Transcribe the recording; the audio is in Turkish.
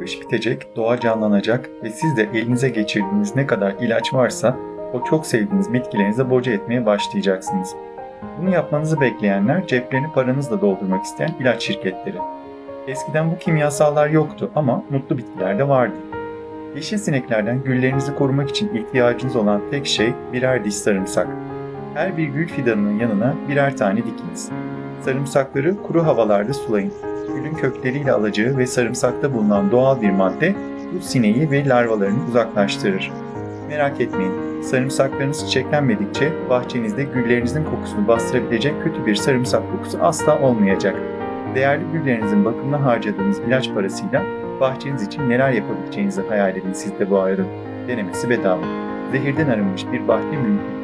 Kış bitecek, doğa canlanacak ve siz de elinize geçirdiğiniz ne kadar ilaç varsa o çok sevdiğiniz bitkilerinize boca etmeye başlayacaksınız. Bunu yapmanızı bekleyenler ceplerini paranızla doldurmak isteyen ilaç şirketleri. Eskiden bu kimyasallar yoktu ama mutlu bitkiler de vardı. Yeşil sineklerden güllerinizi korumak için ihtiyacınız olan tek şey birer diş sarımsak. Her bir gül fidanının yanına birer tane dikiniz. Sarımsakları kuru havalarda sulayın. Gülün kökleriyle alacağı ve sarımsakta bulunan doğal bir madde bu sineği ve larvalarını uzaklaştırır. Merak etmeyin, sarımsaklarınız çiçeklenmedikçe bahçenizde güllerinizin kokusunu bastırabilecek kötü bir sarımsak kokusu asla olmayacak. Değerli güllerinizin bakımına harcadığınız ilaç parasıyla bahçeniz için neler yapabileceğinizi hayal edin siz de bu arada. Denemesi bedava. Zehirden arınmış bir bahçe mümkün.